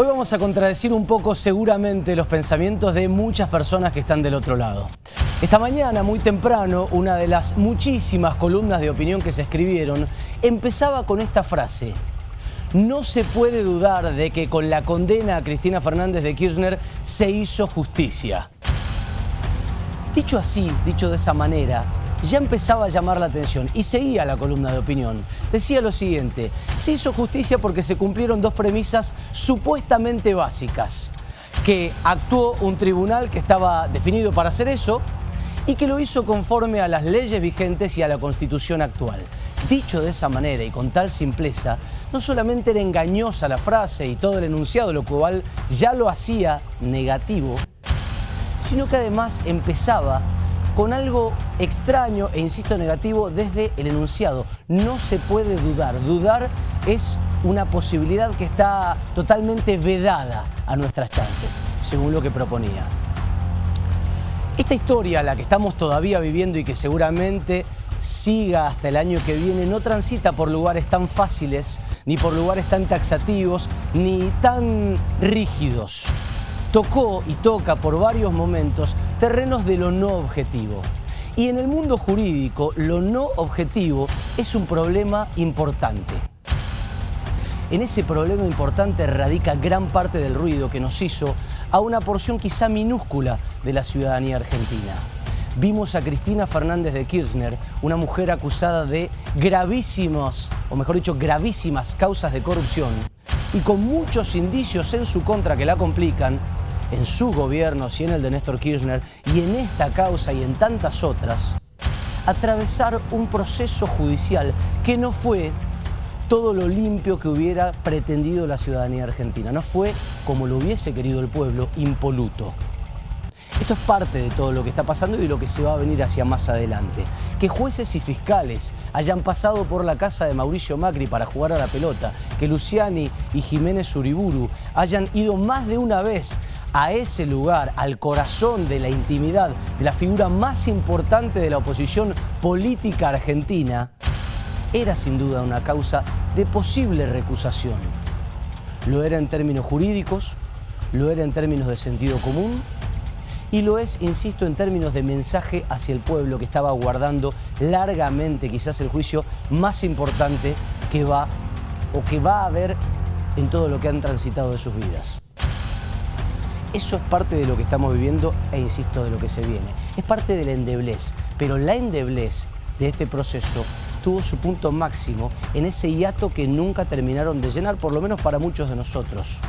Hoy vamos a contradecir un poco seguramente los pensamientos de muchas personas que están del otro lado. Esta mañana, muy temprano, una de las muchísimas columnas de opinión que se escribieron empezaba con esta frase. No se puede dudar de que con la condena a Cristina Fernández de Kirchner se hizo justicia. Dicho así, dicho de esa manera, ya empezaba a llamar la atención y seguía la columna de opinión. Decía lo siguiente, se hizo justicia porque se cumplieron dos premisas supuestamente básicas, que actuó un tribunal que estaba definido para hacer eso y que lo hizo conforme a las leyes vigentes y a la constitución actual. Dicho de esa manera y con tal simpleza, no solamente era engañosa la frase y todo el enunciado, lo cual ya lo hacía negativo, sino que además empezaba con algo extraño e insisto negativo desde el enunciado. No se puede dudar. Dudar es una posibilidad que está totalmente vedada a nuestras chances, según lo que proponía. Esta historia, la que estamos todavía viviendo y que seguramente siga hasta el año que viene, no transita por lugares tan fáciles, ni por lugares tan taxativos, ni tan rígidos tocó y toca por varios momentos terrenos de lo no objetivo. Y en el mundo jurídico, lo no objetivo es un problema importante. En ese problema importante radica gran parte del ruido que nos hizo a una porción quizá minúscula de la ciudadanía argentina. Vimos a Cristina Fernández de Kirchner, una mujer acusada de gravísimos, o mejor dicho, gravísimas causas de corrupción, y con muchos indicios en su contra que la complican, en su gobierno, y en el de Néstor Kirchner, y en esta causa y en tantas otras, atravesar un proceso judicial que no fue todo lo limpio que hubiera pretendido la ciudadanía argentina. No fue, como lo hubiese querido el pueblo, impoluto. Esto es parte de todo lo que está pasando y de lo que se va a venir hacia más adelante. Que jueces y fiscales hayan pasado por la casa de Mauricio Macri para jugar a la pelota, que Luciani y Jiménez Uriburu hayan ido más de una vez a ese lugar, al corazón de la intimidad de la figura más importante de la oposición política argentina, era sin duda una causa de posible recusación. Lo era en términos jurídicos, lo era en términos de sentido común y lo es, insisto, en términos de mensaje hacia el pueblo que estaba guardando largamente quizás el juicio más importante que va o que va a haber en todo lo que han transitado de sus vidas. Eso es parte de lo que estamos viviendo e insisto de lo que se viene. Es parte de la endeblez, pero la endeblez de este proceso tuvo su punto máximo en ese hiato que nunca terminaron de llenar, por lo menos para muchos de nosotros.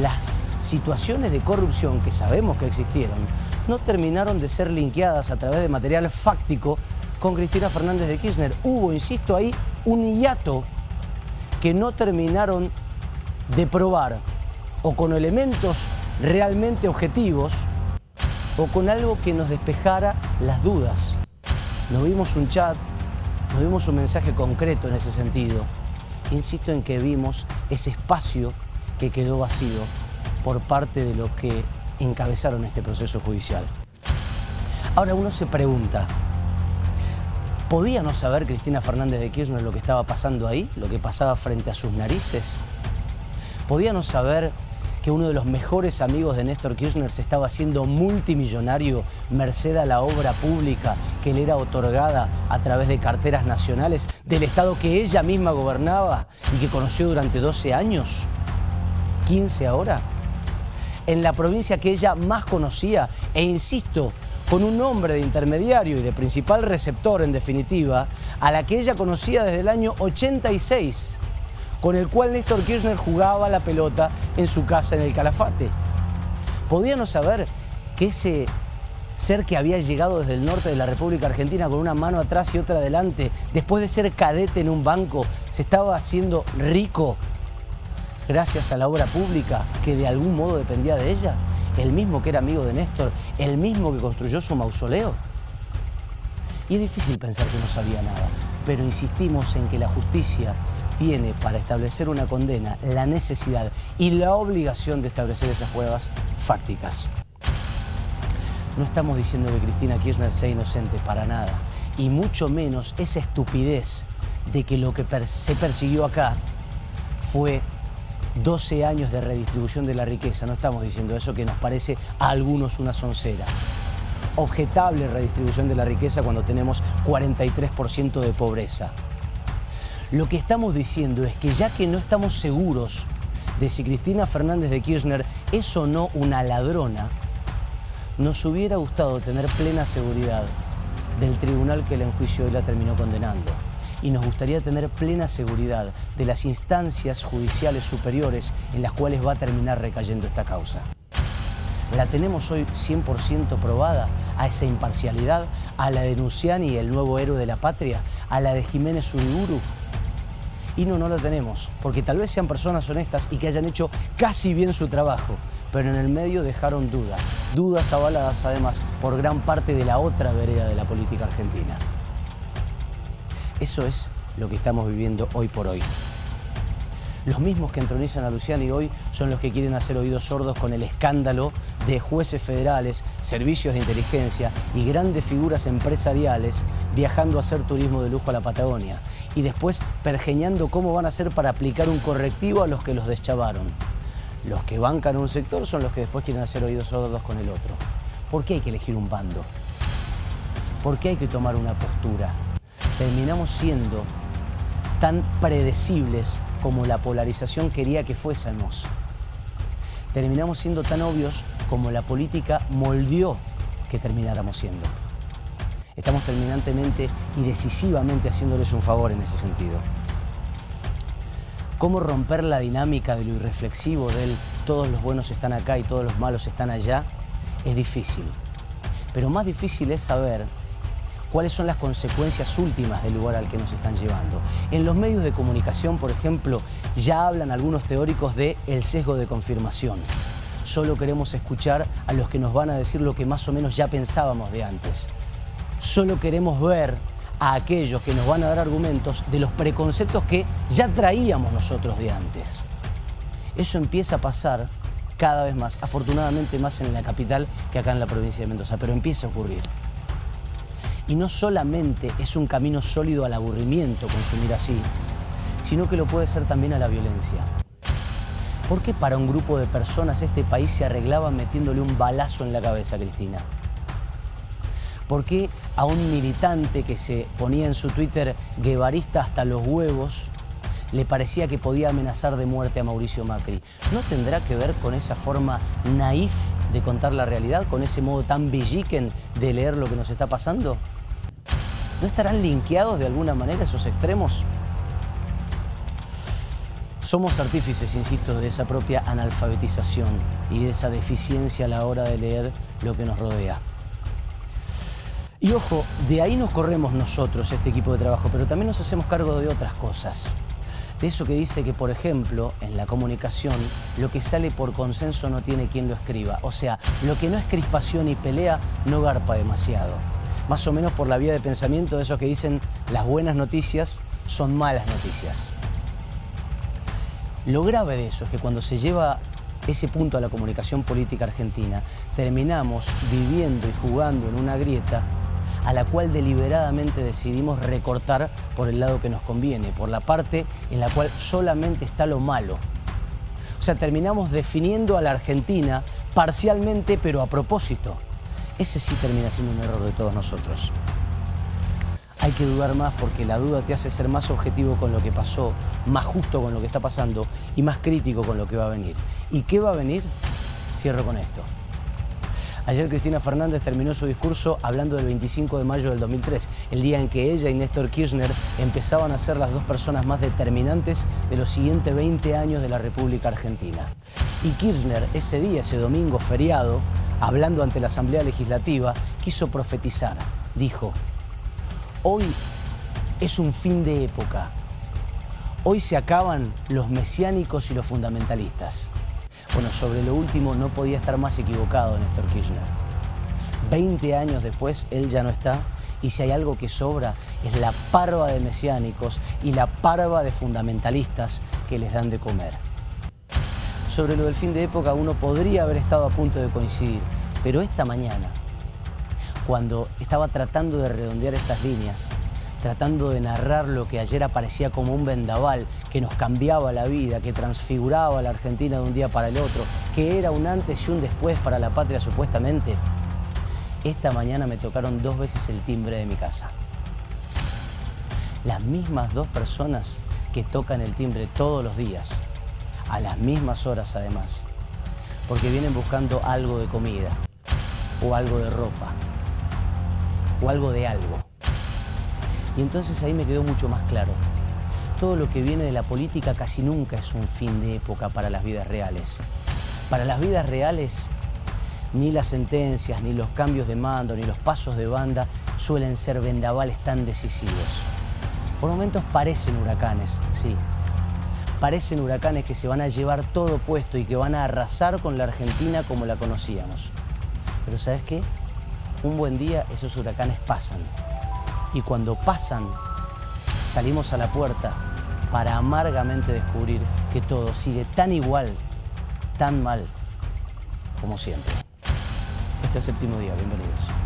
Las situaciones de corrupción que sabemos que existieron no terminaron de ser linkeadas a través de material fáctico con Cristina Fernández de Kirchner. Hubo, insisto ahí, un hiato que no terminaron de probar o con elementos realmente objetivos o con algo que nos despejara las dudas. No vimos un chat, no vimos un mensaje concreto en ese sentido. Insisto en que vimos ese espacio que quedó vacío por parte de los que encabezaron este proceso judicial. Ahora uno se pregunta, ¿podía no saber Cristina Fernández de Kirchner lo que estaba pasando ahí, lo que pasaba frente a sus narices? ¿Podía no saber que uno de los mejores amigos de Néstor Kirchner se estaba haciendo multimillonario merced a la obra pública que le era otorgada a través de carteras nacionales del Estado que ella misma gobernaba y que conoció durante 12 años, 15 ahora, en la provincia que ella más conocía e insisto, con un nombre de intermediario y de principal receptor en definitiva, a la que ella conocía desde el año 86 con el cual Néstor Kirchner jugaba la pelota en su casa en el Calafate. Podíamos saber que ese ser que había llegado desde el norte de la República Argentina con una mano atrás y otra adelante, después de ser cadete en un banco, se estaba haciendo rico gracias a la obra pública que de algún modo dependía de ella? El mismo que era amigo de Néstor, el mismo que construyó su mausoleo. Y es difícil pensar que no sabía nada, pero insistimos en que la justicia tiene para establecer una condena la necesidad y la obligación de establecer esas pruebas fácticas. No estamos diciendo que Cristina Kirchner sea inocente para nada, y mucho menos esa estupidez de que lo que se persiguió acá fue 12 años de redistribución de la riqueza. No estamos diciendo eso que nos parece a algunos una soncera. Objetable redistribución de la riqueza cuando tenemos 43% de pobreza. Lo que estamos diciendo es que ya que no estamos seguros de si Cristina Fernández de Kirchner es o no una ladrona, nos hubiera gustado tener plena seguridad del tribunal que la enjuició y la terminó condenando. Y nos gustaría tener plena seguridad de las instancias judiciales superiores en las cuales va a terminar recayendo esta causa. La tenemos hoy 100% probada a esa imparcialidad, a la de Nuciani, el nuevo héroe de la patria, a la de Jiménez Uriburu. Y no, no la tenemos, porque tal vez sean personas honestas y que hayan hecho casi bien su trabajo, pero en el medio dejaron dudas, dudas avaladas además por gran parte de la otra vereda de la política argentina. Eso es lo que estamos viviendo hoy por hoy. Los mismos que entronizan a Luciani hoy son los que quieren hacer oídos sordos con el escándalo de jueces federales, servicios de inteligencia y grandes figuras empresariales viajando a hacer turismo de lujo a la Patagonia y después pergeñando cómo van a hacer para aplicar un correctivo a los que los deschavaron. Los que bancan un sector son los que después quieren hacer oídos sordos con el otro. ¿Por qué hay que elegir un bando? ¿Por qué hay que tomar una postura? Terminamos siendo tan predecibles como la polarización quería que fuésemos. Terminamos siendo tan obvios como la política moldeó que termináramos siendo. Estamos terminantemente y decisivamente haciéndoles un favor en ese sentido. ¿Cómo romper la dinámica de lo irreflexivo del todos los buenos están acá y todos los malos están allá? Es difícil. Pero más difícil es saber cuáles son las consecuencias últimas del lugar al que nos están llevando. En los medios de comunicación, por ejemplo, ya hablan algunos teóricos de el sesgo de confirmación. Solo queremos escuchar a los que nos van a decir lo que más o menos ya pensábamos de antes. Solo queremos ver a aquellos que nos van a dar argumentos de los preconceptos que ya traíamos nosotros de antes. Eso empieza a pasar cada vez más, afortunadamente más en la capital que acá en la provincia de Mendoza, pero empieza a ocurrir. Y no solamente es un camino sólido al aburrimiento consumir así, sino que lo puede ser también a la violencia. ¿Por qué para un grupo de personas este país se arreglaba metiéndole un balazo en la cabeza, Cristina? ¿Por qué a un militante que se ponía en su Twitter guevarista hasta los huevos le parecía que podía amenazar de muerte a Mauricio Macri? ¿No tendrá que ver con esa forma naif de contar la realidad, con ese modo tan belliquen de leer lo que nos está pasando? ¿No estarán linkeados de alguna manera esos extremos? Somos artífices, insisto, de esa propia analfabetización y de esa deficiencia a la hora de leer lo que nos rodea. Y ojo, de ahí nos corremos nosotros, este equipo de trabajo, pero también nos hacemos cargo de otras cosas. De eso que dice que, por ejemplo, en la comunicación, lo que sale por consenso no tiene quien lo escriba. O sea, lo que no es crispación y pelea no garpa demasiado más o menos por la vía de pensamiento de esos que dicen las buenas noticias son malas noticias. Lo grave de eso es que cuando se lleva ese punto a la comunicación política argentina, terminamos viviendo y jugando en una grieta a la cual deliberadamente decidimos recortar por el lado que nos conviene, por la parte en la cual solamente está lo malo. O sea, terminamos definiendo a la Argentina parcialmente, pero a propósito ese sí termina siendo un error de todos nosotros. Hay que dudar más porque la duda te hace ser más objetivo con lo que pasó, más justo con lo que está pasando y más crítico con lo que va a venir. ¿Y qué va a venir? Cierro con esto. Ayer Cristina Fernández terminó su discurso hablando del 25 de mayo del 2003, el día en que ella y Néstor Kirchner empezaban a ser las dos personas más determinantes de los siguientes 20 años de la República Argentina. Y Kirchner ese día, ese domingo feriado, hablando ante la Asamblea Legislativa, quiso profetizar. Dijo, hoy es un fin de época. Hoy se acaban los mesiánicos y los fundamentalistas. Bueno, sobre lo último no podía estar más equivocado Néstor Kirchner. Veinte años después, él ya no está y si hay algo que sobra es la parva de mesiánicos y la parva de fundamentalistas que les dan de comer sobre lo del fin de época uno podría haber estado a punto de coincidir, pero esta mañana, cuando estaba tratando de redondear estas líneas, tratando de narrar lo que ayer aparecía como un vendaval, que nos cambiaba la vida, que transfiguraba a la Argentina de un día para el otro, que era un antes y un después para la patria supuestamente, esta mañana me tocaron dos veces el timbre de mi casa. Las mismas dos personas que tocan el timbre todos los días, a las mismas horas además, porque vienen buscando algo de comida, o algo de ropa, o algo de algo. Y entonces ahí me quedó mucho más claro. Todo lo que viene de la política casi nunca es un fin de época para las vidas reales. Para las vidas reales, ni las sentencias, ni los cambios de mando, ni los pasos de banda suelen ser vendavales tan decisivos. Por momentos parecen huracanes, sí. Parecen huracanes que se van a llevar todo puesto y que van a arrasar con la Argentina como la conocíamos. Pero ¿sabes qué? Un buen día esos huracanes pasan y cuando pasan salimos a la puerta para amargamente descubrir que todo sigue tan igual, tan mal como siempre. Este es séptimo día, bienvenidos.